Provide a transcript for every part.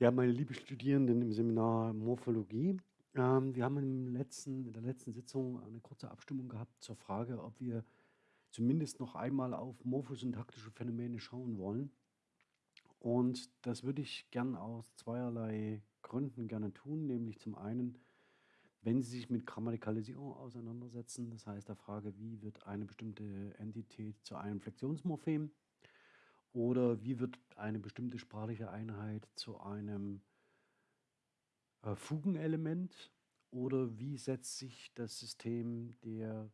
Ja, meine lieben Studierenden im Seminar Morphologie, ähm, wir haben letzten in der letzten Sitzung eine kurze Abstimmung gehabt zur Frage, ob wir zumindest noch einmal auf morphosyntaktische Phänomene schauen wollen. Und das würde ich gern aus zweierlei Gründen gerne tun, nämlich zum einen, wenn Sie sich mit Grammatikalisierung auseinandersetzen, das heißt der Frage, wie wird eine bestimmte Entität zu einem Flexionsmorphem oder wie wird eine bestimmte sprachliche Einheit zu einem äh, Fugenelement oder wie setzt sich das System der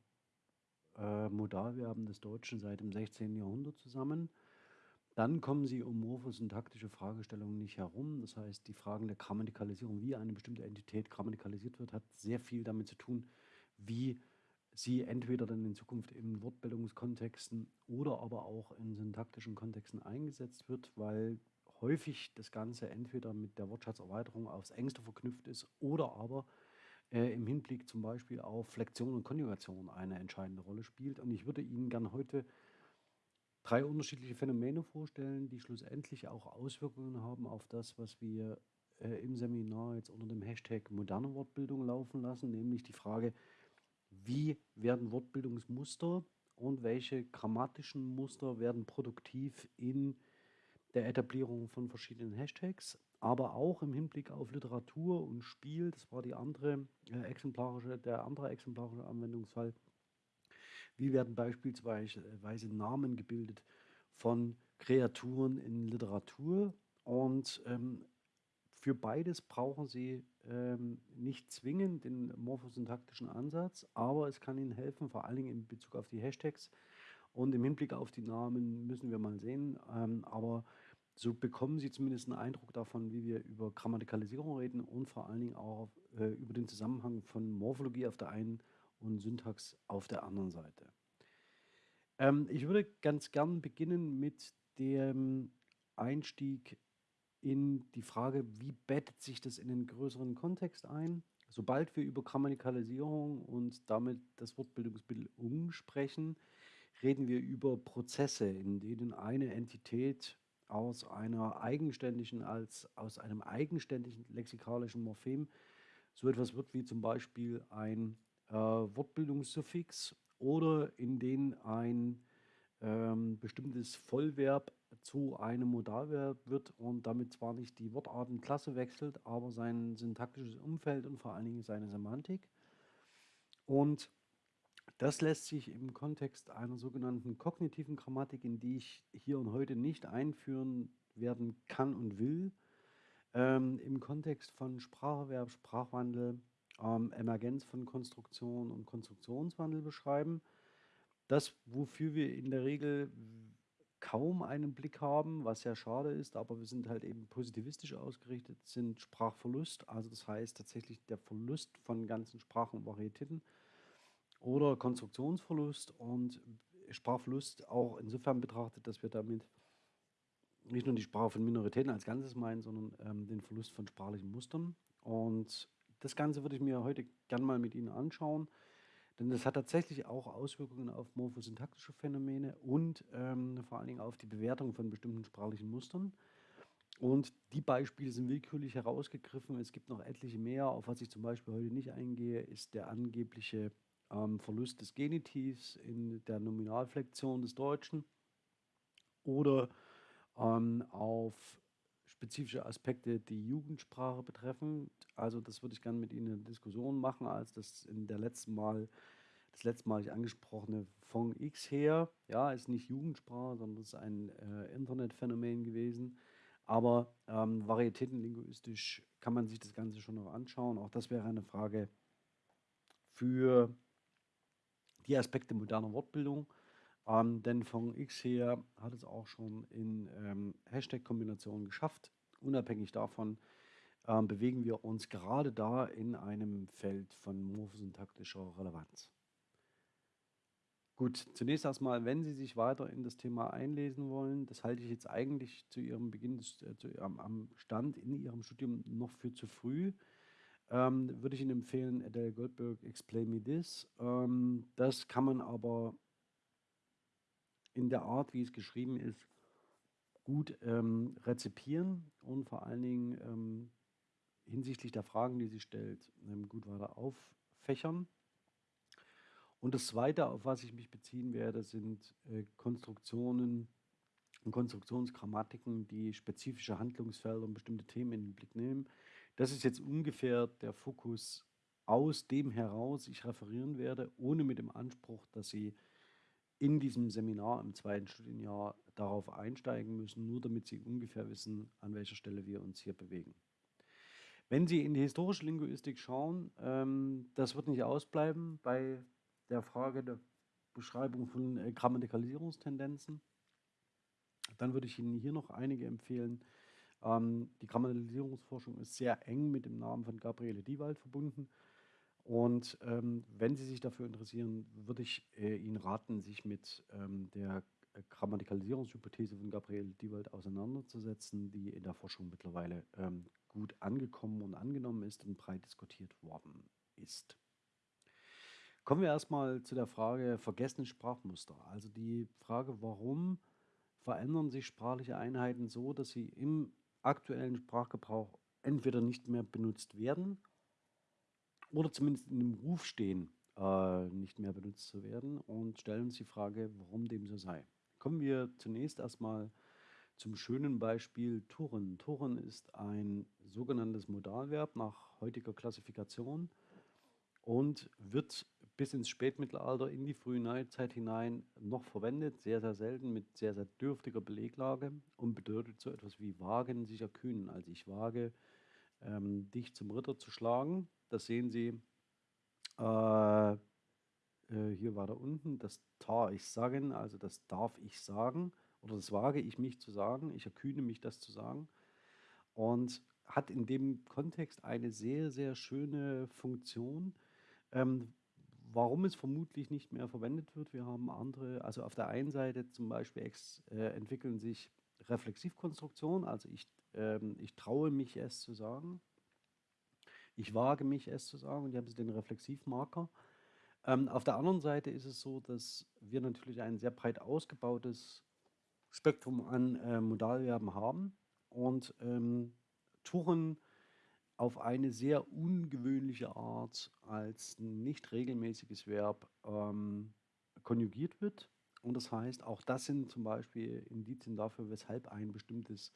äh, Modalverben des Deutschen seit dem 16. Jahrhundert zusammen. Dann kommen Sie um morphosyntaktische Fragestellungen nicht herum. Das heißt, die Fragen der Grammatikalisierung, wie eine bestimmte Entität grammatikalisiert wird, hat sehr viel damit zu tun, wie sie entweder dann in Zukunft in Wortbildungskontexten oder aber auch in syntaktischen Kontexten eingesetzt wird, weil häufig das Ganze entweder mit der Wortschatzerweiterung aufs engste verknüpft ist oder aber äh, im Hinblick zum Beispiel auf Flexion und Konjugation eine entscheidende Rolle spielt. Und ich würde Ihnen gerne heute drei unterschiedliche Phänomene vorstellen, die schlussendlich auch Auswirkungen haben auf das, was wir äh, im Seminar jetzt unter dem Hashtag moderne Wortbildung laufen lassen, nämlich die Frage, wie werden Wortbildungsmuster und welche grammatischen Muster werden produktiv in der Etablierung von verschiedenen Hashtags, aber auch im Hinblick auf Literatur und Spiel, das war die andere äh, exemplarische, der andere exemplarische Anwendungsfall. Wie werden beispielsweise Namen gebildet von Kreaturen in Literatur und ähm, für beides brauchen Sie ähm, nicht zwingend den morphosyntaktischen Ansatz, aber es kann Ihnen helfen, vor allen Dingen in Bezug auf die Hashtags und im Hinblick auf die Namen müssen wir mal sehen. Ähm, aber so bekommen Sie zumindest einen Eindruck davon, wie wir über Grammatikalisierung reden und vor allen Dingen auch äh, über den Zusammenhang von Morphologie auf der einen und Syntax auf der anderen Seite. Ähm, ich würde ganz gern beginnen mit dem Einstieg in die Frage, wie bettet sich das in den größeren Kontext ein? Sobald wir über Grammatikalisierung und damit das Wortbildungsmittel um sprechen, reden wir über Prozesse, in denen eine Entität aus einer eigenständigen, als aus einem eigenständigen lexikalischen Morphem so etwas wird wie zum Beispiel ein äh, Wortbildungssuffix oder in denen ein ähm, bestimmtes Vollverb zu einem Modalverb wird und damit zwar nicht die Wortartenklasse wechselt, aber sein syntaktisches Umfeld und vor allen Dingen seine Semantik. Und das lässt sich im Kontext einer sogenannten kognitiven Grammatik, in die ich hier und heute nicht einführen werden kann und will, ähm, im Kontext von Spracherwerb, Sprachwandel, ähm, Emergenz von Konstruktion und Konstruktionswandel beschreiben. Das, wofür wir in der Regel kaum einen Blick haben, was sehr schade ist, aber wir sind halt eben positivistisch ausgerichtet, sind Sprachverlust, also das heißt tatsächlich der Verlust von ganzen Sprachen und Varietäten oder Konstruktionsverlust und Sprachverlust auch insofern betrachtet, dass wir damit nicht nur die Sprache von Minoritäten als Ganzes meinen, sondern ähm, den Verlust von sprachlichen Mustern. Und das Ganze würde ich mir heute gern mal mit Ihnen anschauen. Denn das hat tatsächlich auch Auswirkungen auf morphosyntaktische Phänomene und ähm, vor allen Dingen auf die Bewertung von bestimmten sprachlichen Mustern. Und die Beispiele sind willkürlich herausgegriffen. Es gibt noch etliche mehr. Auf was ich zum Beispiel heute nicht eingehe, ist der angebliche ähm, Verlust des Genitivs in der Nominalflexion des Deutschen oder ähm, auf spezifische Aspekte, die Jugendsprache betreffen. Also das würde ich gerne mit Ihnen in Diskussion machen, als das in der letzten Mal, das letztmalig angesprochene von X her. Ja, ist nicht Jugendsprache, sondern ist ein äh, Internetphänomen gewesen. Aber ähm, varietätenlinguistisch kann man sich das Ganze schon noch anschauen. Auch das wäre eine Frage für die Aspekte moderner Wortbildung. Ähm, denn von X her hat es auch schon in ähm, Hashtag-Kombinationen geschafft. Unabhängig davon ähm, bewegen wir uns gerade da in einem Feld von morphosyntaktischer Relevanz. Gut, zunächst erstmal, wenn Sie sich weiter in das Thema einlesen wollen, das halte ich jetzt eigentlich zu Ihrem Beginn, äh, zu, am, am Stand in Ihrem Studium noch für zu früh ähm, würde ich Ihnen empfehlen, Adele Goldberg, Explain Me This. Ähm, das kann man aber in der Art, wie es geschrieben ist, gut ähm, rezipieren und vor allen Dingen ähm, hinsichtlich der Fragen, die sie stellt, ähm, gut weiter auffächern. Und das Zweite, auf was ich mich beziehen werde, sind äh, Konstruktionen und Konstruktionsgrammatiken, die spezifische Handlungsfelder und bestimmte Themen in den Blick nehmen. Das ist jetzt ungefähr der Fokus aus dem heraus ich referieren werde, ohne mit dem Anspruch, dass Sie in diesem Seminar im zweiten Studienjahr darauf einsteigen müssen, nur damit Sie ungefähr wissen, an welcher Stelle wir uns hier bewegen. Wenn Sie in die historische Linguistik schauen, ähm, das wird nicht ausbleiben bei der Frage der Beschreibung von äh, Grammatikalisierungstendenzen. Dann würde ich Ihnen hier noch einige empfehlen. Ähm, die Grammatikalisierungsforschung ist sehr eng mit dem Namen von Gabriele Diewald verbunden. Und ähm, wenn Sie sich dafür interessieren, würde ich äh, Ihnen raten, sich mit ähm, der Grammatikalisierungshypothese von Gabriele Diewald auseinanderzusetzen, die in der Forschung mittlerweile ähm, gut angekommen und angenommen ist und breit diskutiert worden ist. Kommen wir erstmal zu der Frage vergessene Sprachmuster. Also die Frage, warum verändern sich sprachliche Einheiten so, dass sie im aktuellen Sprachgebrauch entweder nicht mehr benutzt werden oder zumindest in dem Ruf stehen, äh, nicht mehr benutzt zu werden und stellen uns die Frage, warum dem so sei. Kommen wir zunächst erstmal zum schönen Beispiel Turen. Turen ist ein sogenanntes Modalverb nach heutiger Klassifikation und wird bis ins Spätmittelalter in die frühe Neuzeit hinein noch verwendet, sehr, sehr selten mit sehr, sehr dürftiger Beleglage und bedeutet so etwas wie wagen, sich erkühnen. Also ich wage, ähm, dich zum Ritter zu schlagen. Das sehen Sie äh, äh, hier weiter unten, das tar ich sagen, also das darf ich sagen oder das wage ich mich zu sagen, ich erkühne mich das zu sagen und hat in dem Kontext eine sehr, sehr schöne Funktion, ähm, warum es vermutlich nicht mehr verwendet wird. Wir haben andere, also auf der einen Seite zum Beispiel ex, äh, entwickeln sich Reflexivkonstruktionen, also ich, ähm, ich traue mich es zu sagen, ich wage mich es zu sagen und hier haben Sie den Reflexivmarker. Ähm, auf der anderen Seite ist es so, dass wir natürlich ein sehr breit ausgebautes Spektrum an äh, Modalverben haben und ähm, Tuchen auf eine sehr ungewöhnliche Art als nicht regelmäßiges Verb ähm, konjugiert wird. Und das heißt, auch das sind zum Beispiel Indizien dafür, weshalb ein bestimmtes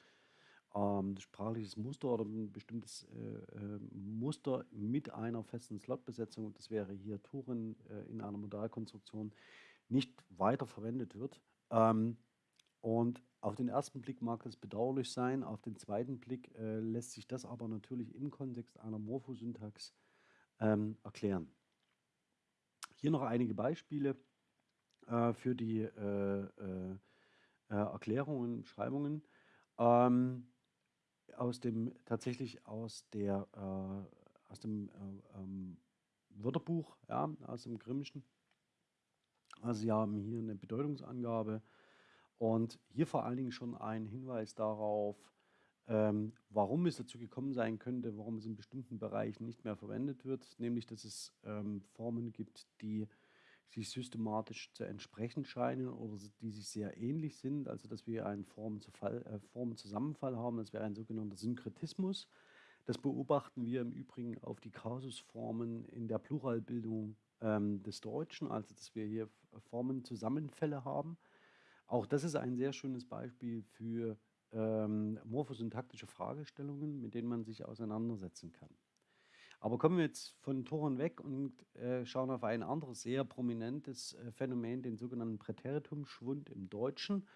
ähm, sprachliches Muster oder ein bestimmtes äh, äh, Muster mit einer festen Slotbesetzung, das wäre hier Turen äh, in einer Modalkonstruktion, nicht weiter verwendet wird. Ähm, und auf den ersten Blick mag das bedauerlich sein, auf den zweiten Blick äh, lässt sich das aber natürlich im Kontext einer Morphosyntax ähm, erklären. Hier noch einige Beispiele äh, für die äh, Erklärungen, Beschreibungen. Ähm, aus dem tatsächlich aus der äh, aus dem ähm, Wörterbuch, ja, aus dem Grimmischen. Also Sie haben hier eine Bedeutungsangabe und hier vor allen Dingen schon ein Hinweis darauf, ähm, warum es dazu gekommen sein könnte, warum es in bestimmten Bereichen nicht mehr verwendet wird, nämlich dass es ähm, Formen gibt, die sich systematisch zu entsprechen scheinen oder die sich sehr ähnlich sind, also dass wir einen äh, Formenzusammenfall haben, das wäre ein sogenannter Synkretismus. Das beobachten wir im Übrigen auf die Kasusformen in der Pluralbildung ähm, des Deutschen, also dass wir hier Formenzusammenfälle haben. Auch das ist ein sehr schönes Beispiel für ähm, morphosyntaktische Fragestellungen, mit denen man sich auseinandersetzen kann. Aber kommen wir jetzt von Toren weg und äh, schauen auf ein anderes sehr prominentes äh, Phänomen, den sogenannten Präteritumschwund im Deutschen.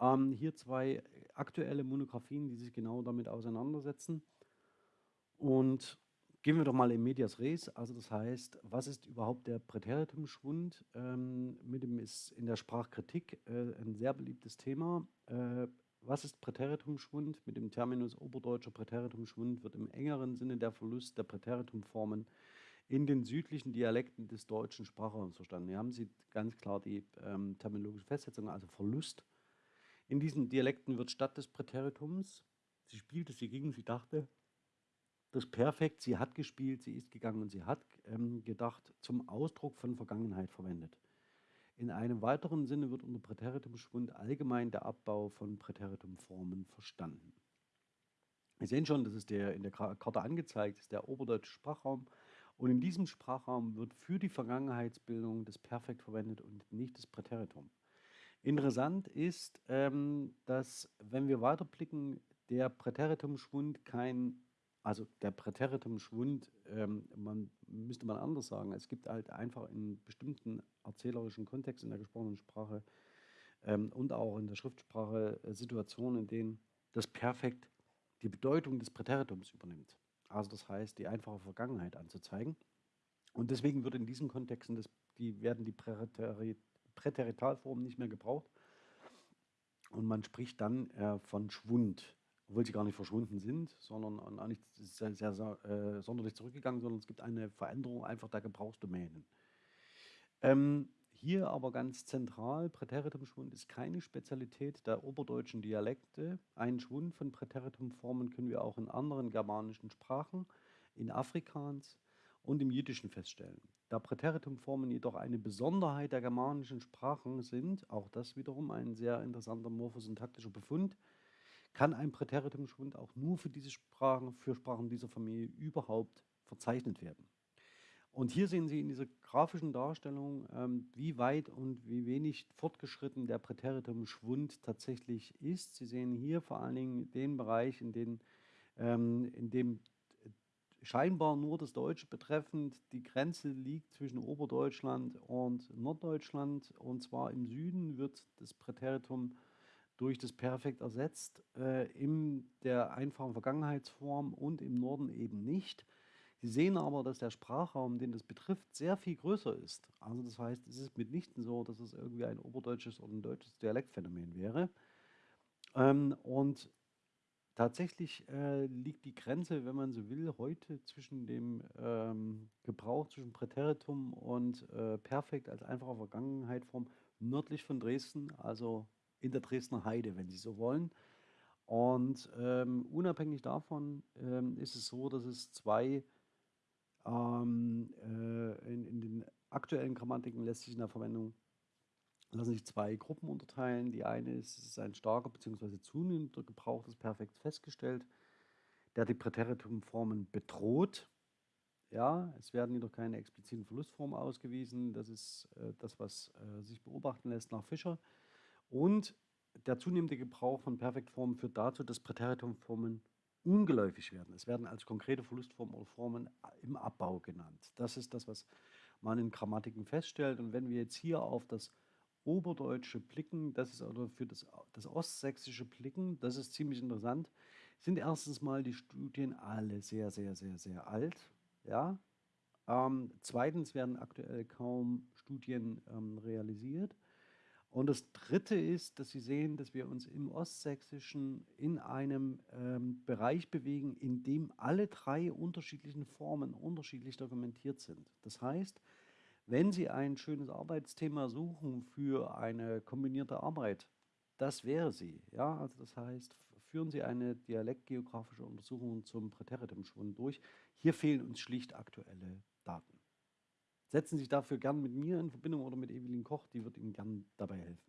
Ähm, hier zwei aktuelle Monographien, die sich genau damit auseinandersetzen. Und Gehen wir doch mal in Medias Res, also das heißt, was ist überhaupt der Präteritumschwund? Ähm, mit dem ist in der Sprachkritik äh, ein sehr beliebtes Thema. Was ist Präteritumschwund? Mit dem Terminus oberdeutscher Präteritumschwund wird im engeren Sinne der Verlust der Präteritumformen in den südlichen Dialekten des deutschen Sprachraums verstanden. Hier haben Sie ganz klar die ähm, terminologische Festsetzung, also Verlust. In diesen Dialekten wird statt des Präteritums, sie spielte, sie ging, sie dachte, das Perfekt, sie hat gespielt, sie ist gegangen und sie hat ähm, gedacht, zum Ausdruck von Vergangenheit verwendet. In einem weiteren Sinne wird unter Präteritumschwund allgemein der Abbau von Präteritumformen verstanden. Wir sehen schon, das ist der in der Karte angezeigt, ist der oberdeutsche Sprachraum. Und in diesem Sprachraum wird für die Vergangenheitsbildung das Perfekt verwendet und nicht das Präteritum. Interessant ist, ähm, dass, wenn wir weiterblicken, der Präteritumschwund kein, also der Präteritumschwund, ähm, man müsste man anders sagen, es gibt halt einfach in bestimmten erzählerischen Kontext in der gesprochenen Sprache ähm, und auch in der Schriftsprache äh, Situationen, in denen das Perfekt die Bedeutung des Präteritums übernimmt. Also das heißt, die einfache Vergangenheit anzuzeigen. Und deswegen wird in diesen Kontexten das, die, werden die Präteri Präteritalformen nicht mehr gebraucht. Und man spricht dann äh, von Schwund, obwohl sie gar nicht verschwunden sind, sondern auch nicht sehr, sehr, sehr äh, sonderlich zurückgegangen, sondern es gibt eine Veränderung einfach der Gebrauchsdomänen. Ähm, hier aber ganz zentral, Präteritumschwund ist keine Spezialität der oberdeutschen Dialekte. Einen Schwund von Präteritumformen können wir auch in anderen germanischen Sprachen, in Afrikaans und im Jüdischen feststellen. Da Präteritumformen jedoch eine Besonderheit der germanischen Sprachen sind, auch das wiederum ein sehr interessanter morphosyntaktischer Befund, kann ein Präteritumschwund auch nur für diese Sprachen, für Sprachen dieser Familie überhaupt verzeichnet werden. Und hier sehen Sie in dieser grafischen Darstellung, ähm, wie weit und wie wenig fortgeschritten der Präteritum-Schwund tatsächlich ist. Sie sehen hier vor allen Dingen den Bereich, in, den, ähm, in dem scheinbar nur das Deutsche betreffend die Grenze liegt zwischen Oberdeutschland und Norddeutschland. Und zwar im Süden wird das Präteritum durch das Perfekt ersetzt, äh, in der einfachen Vergangenheitsform und im Norden eben nicht. Sie sehen aber, dass der Sprachraum, den das betrifft, sehr viel größer ist. Also das heißt, es ist mitnichten so, dass es irgendwie ein oberdeutsches oder ein deutsches Dialektphänomen wäre. Ähm, und tatsächlich äh, liegt die Grenze, wenn man so will, heute zwischen dem ähm, Gebrauch zwischen Präteritum und äh, Perfekt als einfache Vergangenheitform nördlich von Dresden, also in der Dresdner Heide, wenn Sie so wollen. Und ähm, unabhängig davon ähm, ist es so, dass es zwei ähm, äh, in, in, den aktuellen Grammatiken lässt sich in der Verwendung lassen sich zwei Gruppen unterteilen. Die eine ist, es ist ein starker bzw. zunehmender Gebrauch des Perfekts festgestellt, der die Präteritumformen bedroht. Ja, es werden jedoch keine expliziten Verlustformen ausgewiesen. Das ist äh, das, was äh, sich beobachten lässt nach Fischer. Und der zunehmende Gebrauch von Perfektformen führt dazu, dass Präteritumformen ungeläufig werden. Es werden als konkrete Verlustformen oder Formen im Abbau genannt. Das ist das, was man in Grammatiken feststellt. Und wenn wir jetzt hier auf das Oberdeutsche blicken, das ist oder für das, das Ostsächsische blicken, das ist ziemlich interessant, sind erstens mal die Studien alle sehr, sehr, sehr, sehr alt. Ja? Ähm, zweitens werden aktuell kaum Studien ähm, realisiert. Und das Dritte ist, dass Sie sehen, dass wir uns im Ostsächsischen in einem ähm, Bereich bewegen, in dem alle drei unterschiedlichen Formen unterschiedlich dokumentiert sind. Das heißt, wenn Sie ein schönes Arbeitsthema suchen für eine kombinierte Arbeit, das wäre sie. Ja? Also das heißt, führen Sie eine dialektgeografische Untersuchung zum Präteritumschwund durch. Hier fehlen uns schlicht aktuelle Daten. Setzen Sie sich dafür gern mit mir in Verbindung oder mit Evelyn Koch, die wird Ihnen gern dabei helfen.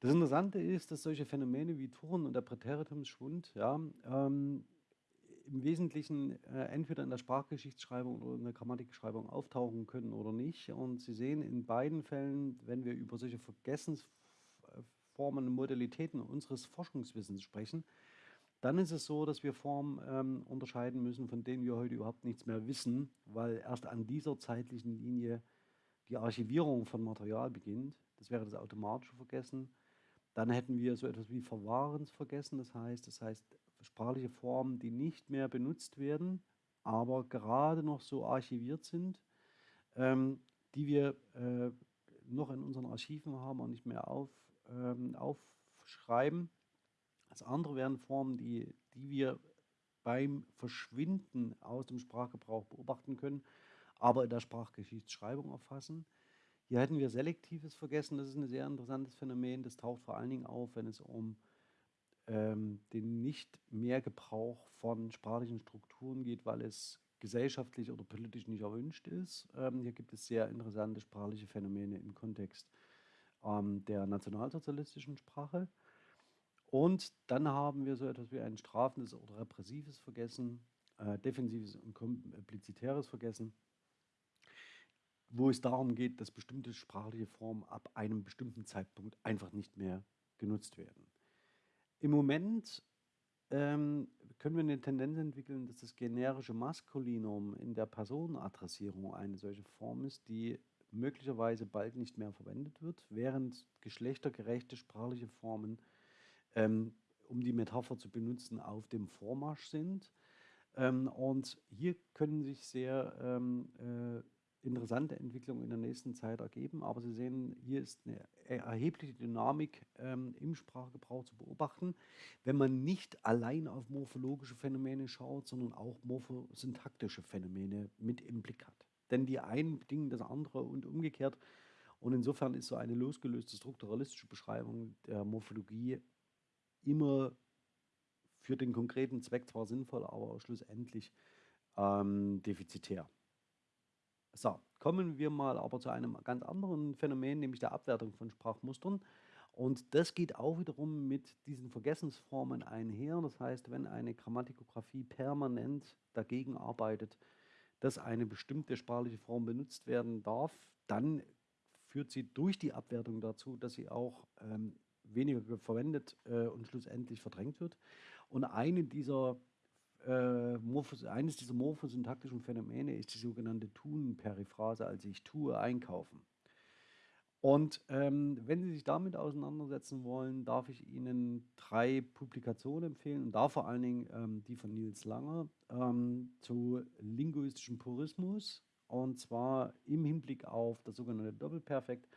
Das Interessante ist, dass solche Phänomene wie Turn und der Präteritumsschwund ja, ähm, im Wesentlichen äh, entweder in der Sprachgeschichtsschreibung oder in der Grammatikschreibung auftauchen können oder nicht. Und Sie sehen in beiden Fällen, wenn wir über solche Vergessensformen und Modalitäten unseres Forschungswissens sprechen, dann ist es so, dass wir Formen ähm, unterscheiden müssen, von denen wir heute überhaupt nichts mehr wissen, weil erst an dieser zeitlichen Linie die Archivierung von Material beginnt. Das wäre das automatische Vergessen. Dann hätten wir so etwas wie Verwahrensvergessen, das heißt, das heißt sprachliche Formen, die nicht mehr benutzt werden, aber gerade noch so archiviert sind, ähm, die wir äh, noch in unseren Archiven haben und nicht mehr auf, ähm, aufschreiben. Das andere wären Formen, die, die wir beim Verschwinden aus dem Sprachgebrauch beobachten können, aber in der Sprachgeschichtsschreibung erfassen. Hier hätten wir selektives Vergessen, das ist ein sehr interessantes Phänomen, das taucht vor allen Dingen auf, wenn es um ähm, den nicht mehr Gebrauch von sprachlichen Strukturen geht, weil es gesellschaftlich oder politisch nicht erwünscht ist. Ähm, hier gibt es sehr interessante sprachliche Phänomene im Kontext ähm, der nationalsozialistischen Sprache. Und dann haben wir so etwas wie ein strafendes oder repressives Vergessen, äh, defensives und komplizitäres Vergessen, wo es darum geht, dass bestimmte sprachliche Formen ab einem bestimmten Zeitpunkt einfach nicht mehr genutzt werden. Im Moment ähm, können wir eine Tendenz entwickeln, dass das generische Maskulinum in der Personenadressierung eine solche Form ist, die möglicherweise bald nicht mehr verwendet wird, während geschlechtergerechte sprachliche Formen, ähm, um die Metapher zu benutzen, auf dem Vormarsch sind. Ähm, und hier können sich sehr ähm, äh, interessante Entwicklungen in der nächsten Zeit ergeben. Aber Sie sehen, hier ist eine erhebliche Dynamik ähm, im Sprachgebrauch zu beobachten, wenn man nicht allein auf morphologische Phänomene schaut, sondern auch morphosyntaktische Phänomene mit im Blick hat. Denn die einen bedingen das andere und umgekehrt. Und insofern ist so eine losgelöste strukturalistische Beschreibung der Morphologie immer für den konkreten Zweck zwar sinnvoll, aber schlussendlich ähm, defizitär. So, kommen wir mal aber zu einem ganz anderen Phänomen, nämlich der Abwertung von Sprachmustern. Und das geht auch wiederum mit diesen Vergessensformen einher. Das heißt, wenn eine Grammatikografie permanent dagegen arbeitet, dass eine bestimmte sprachliche Form benutzt werden darf, dann führt sie durch die Abwertung dazu, dass sie auch ähm, weniger verwendet äh, und schlussendlich verdrängt wird. Und eine dieser, äh, Morphos, eines dieser morphosyntaktischen Phänomene ist die sogenannte Tun-Periphrase, also ich tue einkaufen. Und ähm, wenn Sie sich damit auseinandersetzen wollen, darf ich Ihnen drei Publikationen empfehlen und da vor allen Dingen ähm, die von Nils Langer ähm, zu linguistischem Purismus und zwar im Hinblick auf das sogenannte Doppelperfekt,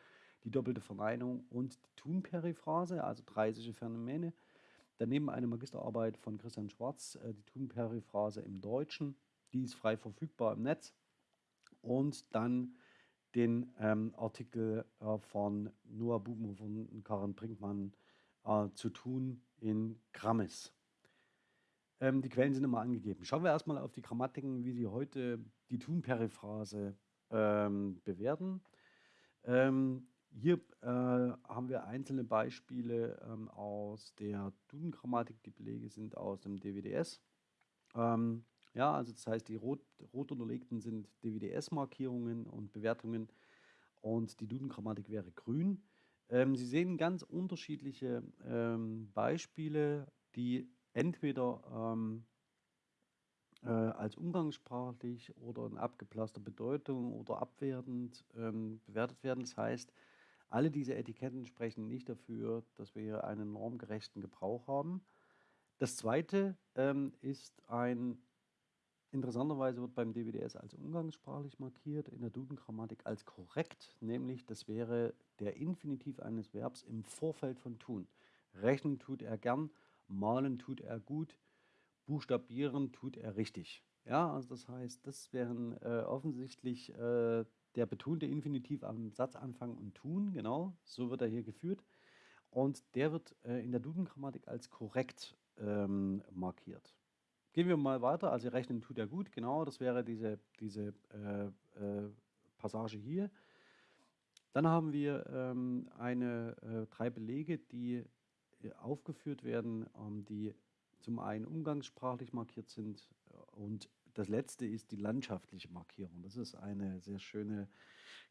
die doppelte Verneinung und die Tunperiphrase, also drei solche Phänomene. Daneben eine Magisterarbeit von Christian Schwarz, äh, die Tunperiphrase im Deutschen, die ist frei verfügbar im Netz. Und dann den ähm, Artikel äh, von Noah Bubenhofer und Karin Brinkmann äh, zu tun in Grammis. Ähm, die Quellen sind immer angegeben. Schauen wir erstmal auf die Grammatiken, wie sie heute die Tun-Periphrase ähm, bewerten. Ähm, hier äh, haben wir einzelne Beispiele ähm, aus der Duden-Grammatik. Die Belege sind aus dem DWDS. Ähm, ja, also das heißt, die rot, rot unterlegten sind DWDS-Markierungen und Bewertungen und die Duden-Grammatik wäre grün. Ähm, Sie sehen ganz unterschiedliche ähm, Beispiele, die entweder ähm, äh, als umgangssprachlich oder in abgeblasster Bedeutung oder abwertend ähm, bewertet werden. Das heißt, alle diese Etiketten sprechen nicht dafür, dass wir hier einen normgerechten Gebrauch haben. Das zweite ähm, ist ein Interessanterweise wird beim DWDS als umgangssprachlich markiert, in der Duden-Grammatik als korrekt, nämlich das wäre der Infinitiv eines Verbs im Vorfeld von tun. Rechnen tut er gern, malen tut er gut, buchstabieren tut er richtig. Ja, also das heißt, das wären äh, offensichtlich äh, der betonte Infinitiv am Satzanfang und tun, genau, so wird er hier geführt. Und der wird äh, in der Duden-Grammatik als korrekt ähm, markiert. Gehen wir mal weiter. Also rechnen tut er gut, genau. Das wäre diese, diese äh, äh, Passage hier. Dann haben wir ähm, eine, äh, drei Belege, die äh, aufgeführt werden, ähm, die zum einen umgangssprachlich markiert sind und das letzte ist die landschaftliche Markierung. Das ist eine sehr schöne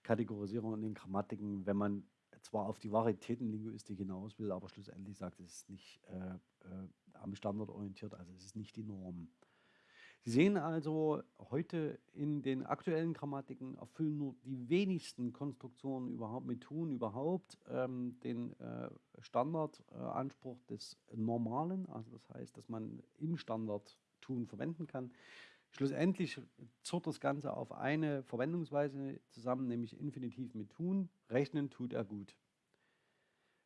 Kategorisierung in den Grammatiken, wenn man zwar auf die Varietätenlinguistik hinaus will, aber schlussendlich sagt, es ist nicht äh, äh, am Standard orientiert, also es ist nicht die Norm. Sie sehen also, heute in den aktuellen Grammatiken erfüllen nur die wenigsten Konstruktionen überhaupt mit tun überhaupt ähm, den äh, Standardanspruch des Normalen, also das heißt, dass man im Standard tun verwenden kann. Schlussendlich zurrt das Ganze auf eine Verwendungsweise zusammen, nämlich Infinitiv mit tun. Rechnen tut er gut.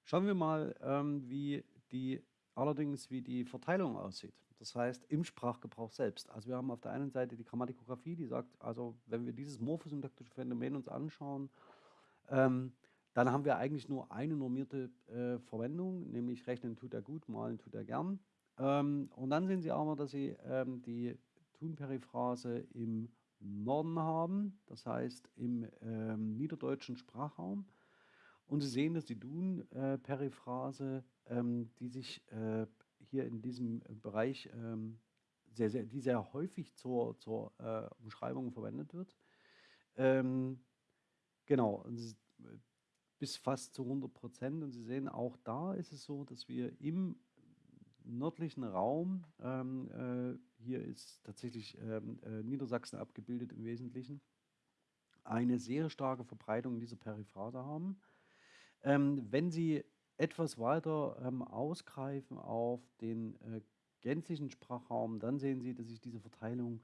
Schauen wir mal, ähm, wie die allerdings wie die Verteilung aussieht. Das heißt, im Sprachgebrauch selbst. Also wir haben auf der einen Seite die Grammatikografie, die sagt, also wenn wir dieses morphosyntaktische Phänomen uns anschauen, ähm, dann haben wir eigentlich nur eine normierte äh, Verwendung, nämlich rechnen tut er gut, malen tut er gern. Ähm, und dann sehen Sie aber, dass Sie ähm, die Thun-Periphrase im Norden haben, das heißt im ähm, niederdeutschen Sprachraum. Und Sie sehen, dass die Dun-Periphrase, ähm, die sich äh, hier in diesem Bereich ähm, sehr, sehr, die sehr häufig zur, zur äh, Umschreibung verwendet wird. Ähm, genau, bis fast zu 100 Prozent. Und Sie sehen, auch da ist es so, dass wir im nördlichen Raum, ähm, äh, hier ist tatsächlich ähm, äh, Niedersachsen abgebildet im Wesentlichen, eine sehr starke Verbreitung dieser Periphrase haben. Ähm, wenn Sie etwas weiter ähm, ausgreifen auf den äh, gänzlichen Sprachraum, dann sehen Sie, dass sich diese Verteilung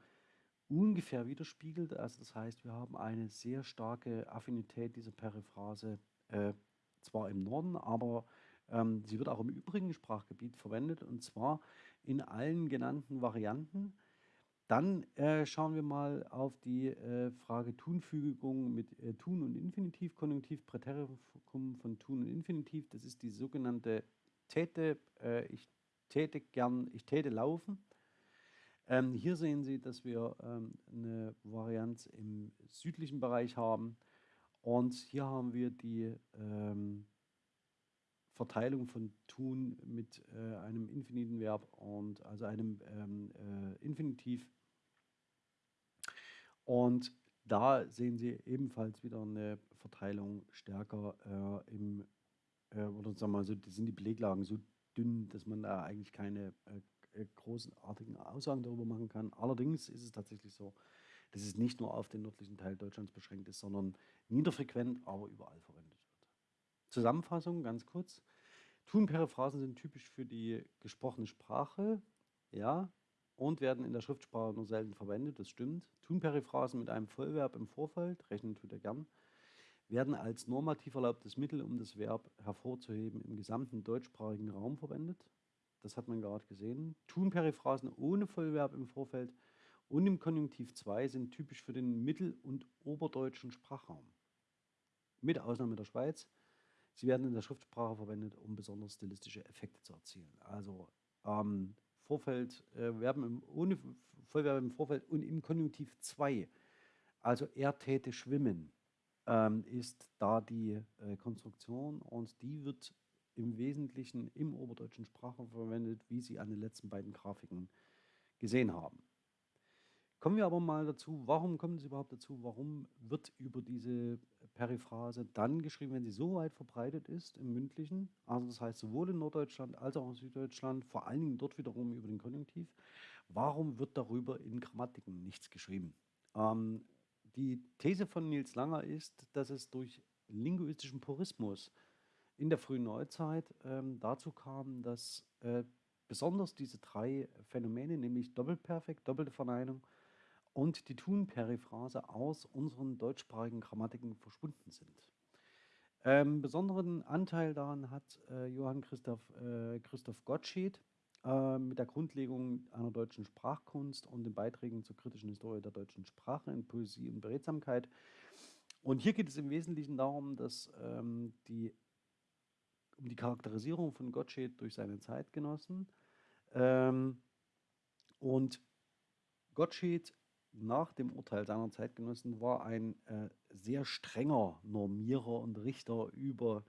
ungefähr widerspiegelt. Also das heißt, wir haben eine sehr starke Affinität dieser Periphrase, äh, zwar im Norden, aber ähm, sie wird auch im übrigen Sprachgebiet verwendet und zwar in allen genannten Varianten. Dann äh, schauen wir mal auf die äh, Frage Tunfügung mit äh, Tun und Infinitiv, Konjunktiv, Präterikum von Tun und Infinitiv. Das ist die sogenannte Täte. Äh, ich täte gern, ich täte laufen. Ähm, hier sehen Sie, dass wir ähm, eine Varianz im südlichen Bereich haben. Und hier haben wir die ähm, Verteilung von tun mit äh, einem infiniten Verb und also einem ähm, äh, Infinitiv. Und da sehen Sie ebenfalls wieder eine Verteilung stärker äh, im, äh, oder sagen wir mal so, sind die Beleglagen so dünn, dass man da eigentlich keine äh, großartigen Aussagen darüber machen kann. Allerdings ist es tatsächlich so, dass es nicht nur auf den nördlichen Teil Deutschlands beschränkt ist, sondern niederfrequent, aber überall verwendet wird. Zusammenfassung ganz kurz. Tun-Periphrasen sind typisch für die gesprochene Sprache, ja, und werden in der Schriftsprache nur selten verwendet, das stimmt. Tun-Periphrasen mit einem Vollverb im Vorfeld, rechnen tut er gern, werden als normativ erlaubtes Mittel, um das Verb hervorzuheben, im gesamten deutschsprachigen Raum verwendet. Das hat man gerade gesehen. Tun-Periphrasen ohne Vollverb im Vorfeld und im Konjunktiv 2 sind typisch für den mittel- und oberdeutschen Sprachraum. Mit Ausnahme der Schweiz. Sie werden in der Schriftsprache verwendet, um besonders stilistische Effekte zu erzielen. Also ähm, Vorfeld, äh, Verben im, ohne Vollverb im Vorfeld und im Konjunktiv 2. Also er täte schwimmen, ähm, ist da die äh, Konstruktion und die wird im Wesentlichen im oberdeutschen Sprache verwendet, wie Sie an den letzten beiden Grafiken gesehen haben. Kommen wir aber mal dazu, warum kommen Sie überhaupt dazu, warum wird über diese Periphrase dann geschrieben, wenn sie so weit verbreitet ist im Mündlichen, also das heißt sowohl in Norddeutschland als auch in Süddeutschland, vor allen Dingen dort wiederum über den Konjunktiv, warum wird darüber in Grammatiken nichts geschrieben? Ähm, die These von Nils Langer ist, dass es durch linguistischen Purismus in der frühen Neuzeit ähm, dazu kam, dass äh, besonders diese drei Phänomene, nämlich Doppelperfekt, doppelte Verneinung und die Tun-Periphrase aus unseren deutschsprachigen Grammatiken verschwunden sind. Ähm, besonderen Anteil daran hat äh, Johann Christoph, äh, Christoph Gottsched äh, mit der Grundlegung einer deutschen Sprachkunst und den Beiträgen zur kritischen Historie der deutschen Sprache in Poesie und Beredsamkeit. Und hier geht es im Wesentlichen darum, dass ähm, die, um die Charakterisierung von Gottsched durch seine Zeitgenossen ähm, und Gottsched nach dem Urteil seiner Zeitgenossen war ein äh, sehr strenger Normierer und Richter über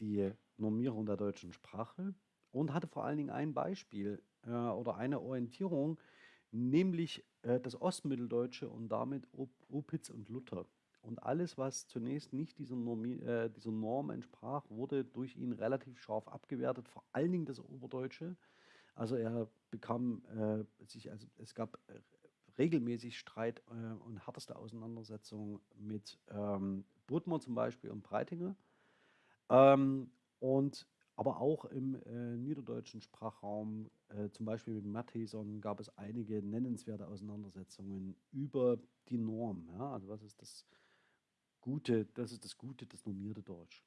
die Normierung der deutschen Sprache und hatte vor allen Dingen ein Beispiel äh, oder eine Orientierung, nämlich äh, das Ostmitteldeutsche und damit Op Opitz und Luther. Und alles, was zunächst nicht dieser, Normi äh, dieser Norm entsprach, wurde durch ihn relativ scharf abgewertet, vor allen Dingen das Oberdeutsche. Also er bekam äh, sich, also es gab äh, regelmäßig Streit äh, und härteste Auseinandersetzungen mit ähm, Budmer zum Beispiel und Breitinger. Ähm, und aber auch im äh, niederdeutschen Sprachraum, äh, zum Beispiel mit Matheson, gab es einige nennenswerte Auseinandersetzungen über die Norm. Ja? Also was ist das Gute, das ist das Gute, das normierte Deutsch.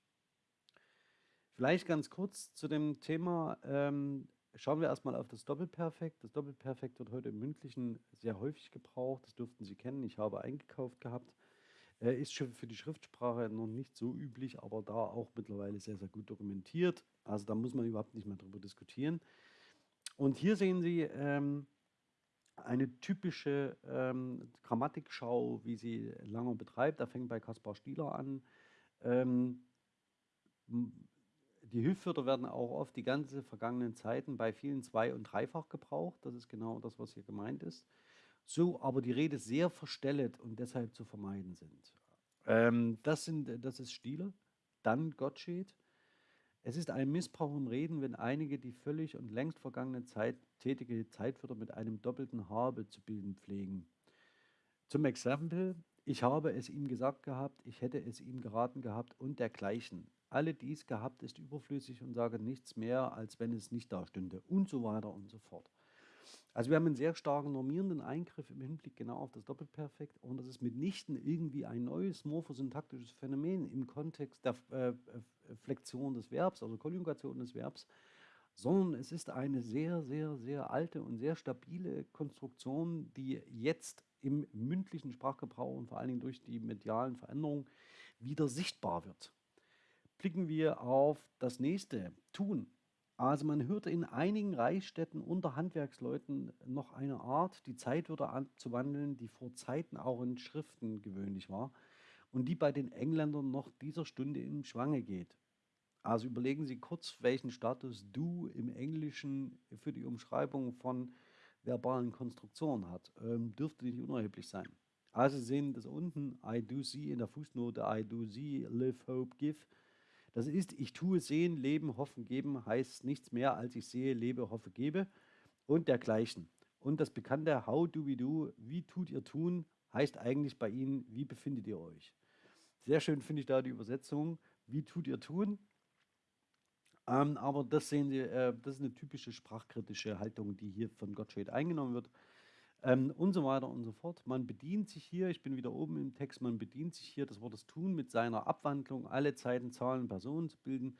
Vielleicht ganz kurz zu dem Thema ähm, Schauen wir erstmal auf das Doppelperfekt. Das Doppelperfekt wird heute im Mündlichen sehr häufig gebraucht. Das dürften Sie kennen. Ich habe eingekauft gehabt. Ist für die Schriftsprache noch nicht so üblich, aber da auch mittlerweile sehr, sehr gut dokumentiert. Also da muss man überhaupt nicht mehr drüber diskutieren. Und hier sehen Sie, ähm, eine typische ähm, Grammatikschau, wie sie Langer betreibt. Da fängt bei Kaspar Stieler an. Ähm, die Hilfswörter werden auch oft die ganze vergangenen Zeiten bei vielen zwei- und dreifach gebraucht. Das ist genau das, was hier gemeint ist. So aber die Rede sehr verstellet und deshalb zu vermeiden sind. Ähm, das, sind das ist Stieler. Dann Gottsched. Es ist ein Missbrauch im Reden, wenn einige die völlig und längst vergangene Zeit tätige Zeitwörter mit einem doppelten Habe zu bilden pflegen. Zum Exempel, ich habe es ihm gesagt gehabt, ich hätte es ihm geraten gehabt und dergleichen. Alle dies gehabt ist überflüssig und sage nichts mehr, als wenn es nicht da stünde und so weiter und so fort. Also wir haben einen sehr starken normierenden Eingriff im Hinblick genau auf das Doppelperfekt und das ist mitnichten irgendwie ein neues morphosyntaktisches Phänomen im Kontext der äh, äh, Flexion des Verbs, also Konjugation des Verbs, sondern es ist eine sehr, sehr, sehr alte und sehr stabile Konstruktion, die jetzt im mündlichen Sprachgebrauch und vor allen Dingen durch die medialen Veränderungen wieder sichtbar wird. Blicken wir auf das nächste, tun. Also man hörte in einigen Reichsstädten unter Handwerksleuten noch eine Art, die Zeitwörter anzuwandeln, die vor Zeiten auch in Schriften gewöhnlich war und die bei den Engländern noch dieser Stunde im Schwange geht. Also überlegen Sie kurz, welchen Status du im Englischen für die Umschreibung von verbalen Konstruktionen hat. Ähm, dürfte nicht unerheblich sein. Also Sie sehen das unten, I do see in der Fußnote, I do see, live, hope, give. Das ist, ich tue sehen, leben, hoffen, geben, heißt nichts mehr als ich sehe, lebe, hoffe, gebe und dergleichen. Und das bekannte How do we do, wie tut ihr tun, heißt eigentlich bei Ihnen, wie befindet ihr euch? Sehr schön finde ich da die Übersetzung, wie tut ihr tun? Ähm, aber das sehen Sie, äh, das ist eine typische sprachkritische Haltung, die hier von Gottsched eingenommen wird ähm, und so weiter und so fort. Man bedient sich hier, ich bin wieder oben im Text, man bedient sich hier das Wort das Tun mit seiner Abwandlung, alle Zeiten, Zahlen, Personen zu bilden.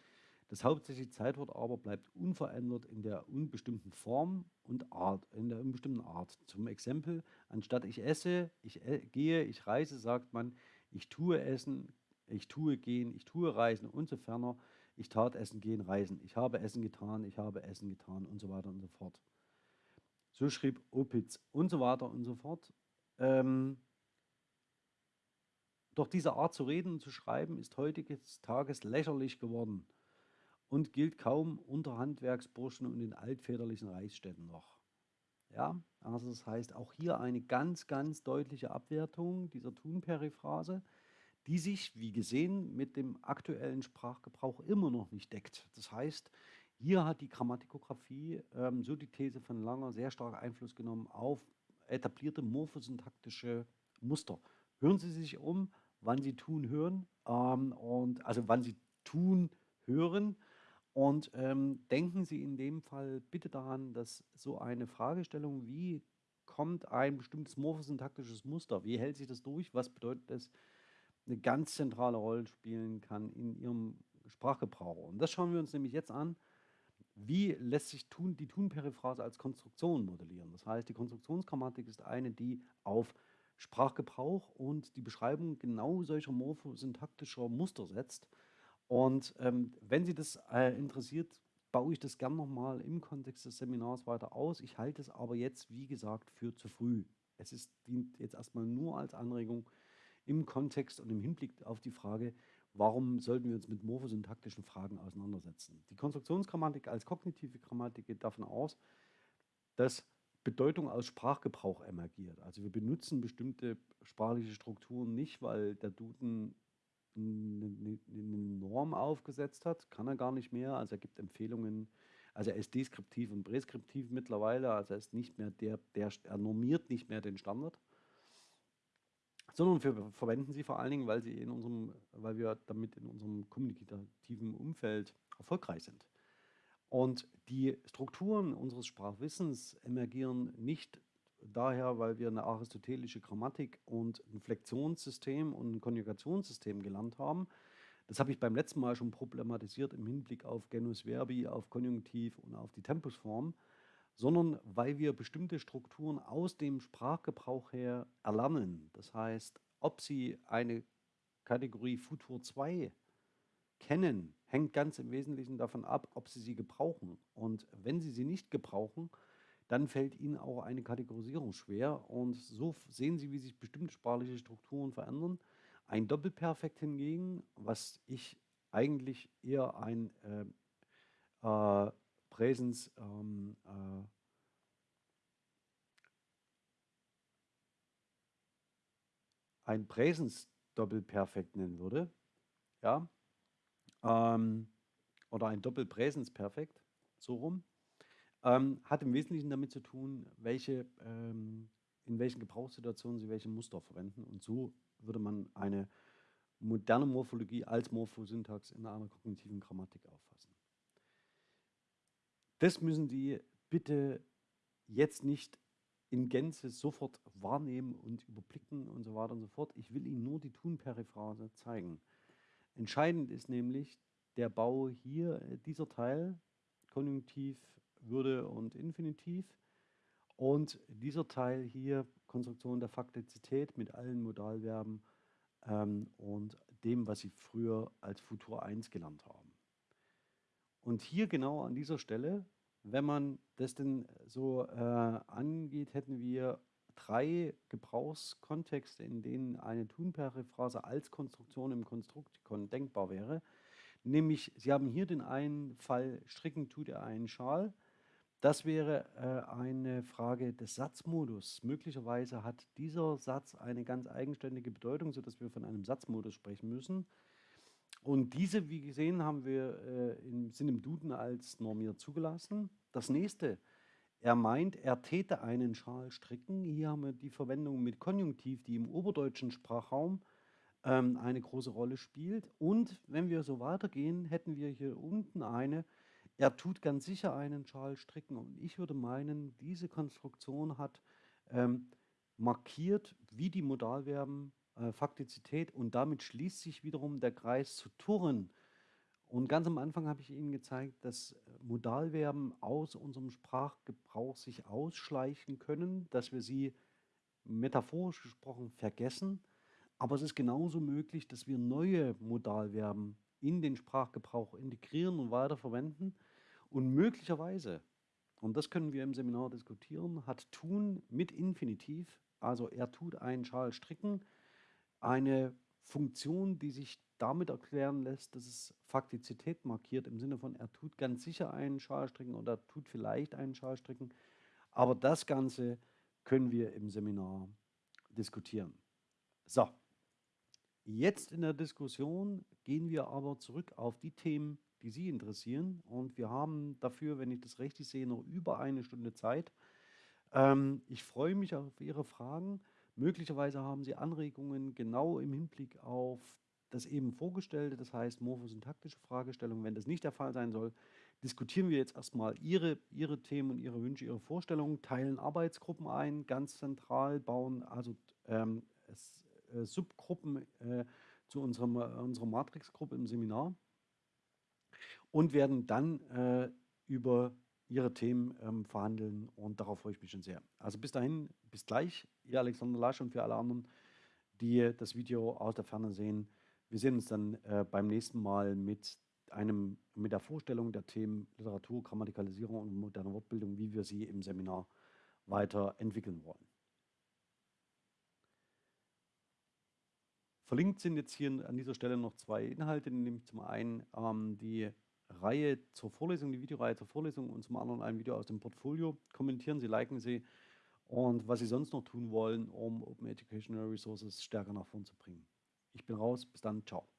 Das hauptsächliche Zeitwort aber bleibt unverändert in der unbestimmten Form und Art, in der unbestimmten Art. Zum Exempel, anstatt ich esse, ich e gehe, ich reise, sagt man, ich tue essen, ich tue gehen, ich tue reisen und so ferner. Ich tat essen, gehen, reisen. Ich habe Essen getan, ich habe Essen getan und so weiter und so fort. So schrieb Opitz und so weiter und so fort. Ähm, doch diese Art zu reden und zu schreiben ist heutiges Tages lächerlich geworden und gilt kaum unter Handwerksburschen und in altväterlichen Reichsstädten noch. Ja, also das heißt auch hier eine ganz, ganz deutliche Abwertung dieser Thun-Periphrase, die sich, wie gesehen, mit dem aktuellen Sprachgebrauch immer noch nicht deckt. Das heißt, hier hat die Grammatikografie, ähm, so die These von Langer, sehr stark Einfluss genommen auf etablierte morphosyntaktische Muster. Hören Sie sich um, wann Sie tun hören, ähm, und, also wann Sie tun hören und ähm, denken Sie in dem Fall bitte daran, dass so eine Fragestellung wie kommt ein bestimmtes morphosyntaktisches Muster, wie hält sich das durch, was bedeutet das, eine ganz zentrale Rolle spielen kann in Ihrem Sprachgebrauch. Und das schauen wir uns nämlich jetzt an wie lässt sich tun, die Tun-Periphrase als Konstruktion modellieren? Das heißt, die Konstruktionsgrammatik ist eine, die auf Sprachgebrauch und die Beschreibung genau solcher morphosyntaktischer Muster setzt. Und ähm, wenn Sie das äh, interessiert, baue ich das gern nochmal im Kontext des Seminars weiter aus. Ich halte es aber jetzt, wie gesagt, für zu früh. Es ist, dient jetzt erstmal nur als Anregung im Kontext und im Hinblick auf die Frage, warum sollten wir uns mit morphosyntaktischen Fragen auseinandersetzen? Die Konstruktionsgrammatik als kognitive Grammatik geht davon aus, dass Bedeutung aus Sprachgebrauch emergiert. Also wir benutzen bestimmte sprachliche Strukturen nicht, weil der Duden eine, Norm aufgesetzt hat, kann er gar nicht mehr. Also er gibt Empfehlungen, also er ist deskriptiv und präskriptiv mittlerweile, also er ist nicht mehr der, der er normiert nicht mehr den Standard sondern wir verwenden sie vor allen Dingen, weil, sie in unserem, weil wir damit in unserem kommunikativen Umfeld erfolgreich sind. Und die Strukturen unseres Sprachwissens emergieren nicht daher, weil wir eine aristotelische Grammatik und ein Flexionssystem und ein Konjugationssystem gelernt haben. Das habe ich beim letzten Mal schon problematisiert im Hinblick auf Genus Verbi, auf Konjunktiv und auf die Tempusform, sondern weil wir bestimmte Strukturen aus dem Sprachgebrauch her erlernen. Das heißt, ob Sie eine Kategorie Futur 2 kennen, hängt ganz im Wesentlichen davon ab, ob Sie sie gebrauchen. Und wenn Sie sie nicht gebrauchen, dann fällt Ihnen auch eine Kategorisierung schwer. Und so sehen Sie, wie sich bestimmte sprachliche Strukturen verändern. Ein Doppelperfekt hingegen, was ich eigentlich eher ein äh, äh, Präsens ähm, äh, ein Präsensdoppelperfekt nennen würde, ja, ähm, oder ein Doppelpräsensperfekt, so rum, ähm, hat im Wesentlichen damit zu tun, welche, ähm, in welchen Gebrauchssituationen Sie welche Muster verwenden. Und so würde man eine moderne Morphologie als Morphosyntax in einer kognitiven Grammatik auffassen. Das müssen Sie bitte jetzt nicht in Gänze sofort wahrnehmen und überblicken und so weiter und so fort. Ich will Ihnen nur die Tunperiphrase zeigen. Entscheidend ist nämlich der Bau hier, äh, dieser Teil, Konjunktiv, Würde und Infinitiv. Und dieser Teil hier, Konstruktion der Faktizität mit allen Modalverben ähm, und dem, was Sie früher als Futur 1 gelernt haben. Und hier genau an dieser Stelle, wenn man das denn so äh, angeht, hätten wir drei Gebrauchskontexte, in denen eine Tunperiphrase als Konstruktion im Konstruktikon denkbar wäre. Nämlich, Sie haben hier den einen Fall, stricken tut er einen Schal. Das wäre äh, eine Frage des Satzmodus. Möglicherweise hat dieser Satz eine ganz eigenständige Bedeutung, sodass wir von einem Satzmodus sprechen müssen. Und diese, wie gesehen, haben wir äh, im, sind im Duden als normiert zugelassen. Das nächste, er meint, er täte einen Schal stricken. Hier haben wir die Verwendung mit Konjunktiv, die im oberdeutschen Sprachraum ähm, eine große Rolle spielt. Und wenn wir so weitergehen, hätten wir hier unten eine, er tut ganz sicher einen Schal stricken. Und ich würde meinen, diese Konstruktion hat ähm, markiert, wie die Modalverben Faktizität und damit schließt sich wiederum der Kreis zu Turren. Und ganz am Anfang habe ich Ihnen gezeigt, dass äh, Modalverben aus unserem Sprachgebrauch sich ausschleichen können, dass wir sie metaphorisch gesprochen vergessen. Aber es ist genauso möglich, dass wir neue Modalverben in den Sprachgebrauch integrieren und weiterverwenden. Und möglicherweise, und das können wir im Seminar diskutieren, hat tun mit Infinitiv, also er tut einen Schal stricken, eine Funktion, die sich damit erklären lässt, dass es Faktizität markiert, im Sinne von, er tut ganz sicher einen Schal stricken oder tut vielleicht einen Schal stricken. Aber das Ganze können wir im Seminar diskutieren. So, jetzt in der Diskussion gehen wir aber zurück auf die Themen, die Sie interessieren. Und wir haben dafür, wenn ich das richtig sehe, noch über eine Stunde Zeit. Ähm, ich freue mich auf Ihre Fragen. Möglicherweise haben Sie Anregungen genau im Hinblick auf das eben vorgestellte, das heißt morphosyntaktische Fragestellungen. Wenn das nicht der Fall sein soll, diskutieren wir jetzt erstmal Ihre, Ihre Themen und Ihre Wünsche, Ihre Vorstellungen, teilen Arbeitsgruppen ein, ganz zentral, bauen also ähm, es, äh, Subgruppen äh, zu unserem, äh, unserer Matrixgruppe im Seminar und werden dann äh, über ihre Themen ähm, verhandeln und darauf freue ich mich schon sehr. Also bis dahin, bis gleich, ihr Alexander Lasch und für alle anderen, die das Video aus der Ferne sehen. Wir sehen uns dann äh, beim nächsten Mal mit einem, mit der Vorstellung der Themen Literatur, Grammatikalisierung und moderne Wortbildung, wie wir sie im Seminar weiterentwickeln wollen. Verlinkt sind jetzt hier an dieser Stelle noch zwei Inhalte, nämlich zum einen ähm, die Reihe zur Vorlesung, die Videoreihe zur Vorlesung und zum anderen ein Video aus dem Portfolio. Kommentieren Sie, liken Sie und was Sie sonst noch tun wollen, um Open Educational Resources stärker nach vorn zu bringen. Ich bin raus, bis dann, ciao.